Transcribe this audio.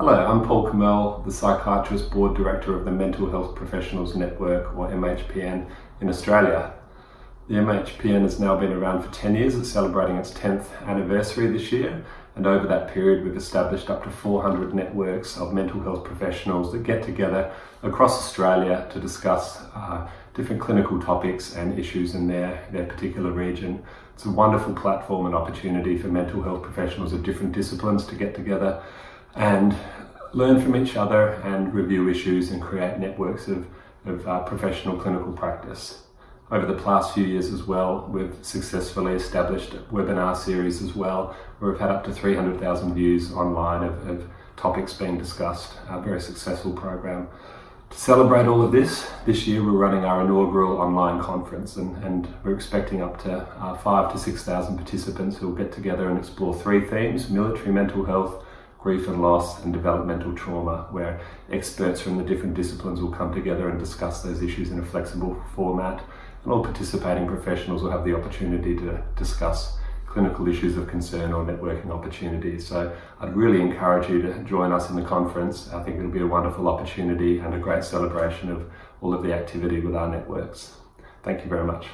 Hello, I'm Paul Kamel, the Psychiatrist Board Director of the Mental Health Professionals Network, or MHPN, in Australia. The MHPN has now been around for 10 years, it's celebrating its 10th anniversary this year, and over that period we've established up to 400 networks of mental health professionals that get together across Australia to discuss uh, different clinical topics and issues in their, their particular region. It's a wonderful platform and opportunity for mental health professionals of different disciplines to get together and learn from each other and review issues and create networks of, of uh, professional clinical practice. Over the past few years as well, we've successfully established a webinar series as well, where we've had up to 300,000 views online of, of topics being discussed, a very successful program. To celebrate all of this, this year we're running our inaugural online conference and, and we're expecting up to uh, five to 6,000 participants who will get together and explore three themes, military mental health, grief and loss and developmental trauma, where experts from the different disciplines will come together and discuss those issues in a flexible format. And all participating professionals will have the opportunity to discuss clinical issues of concern or networking opportunities. So I'd really encourage you to join us in the conference. I think it'll be a wonderful opportunity and a great celebration of all of the activity with our networks. Thank you very much.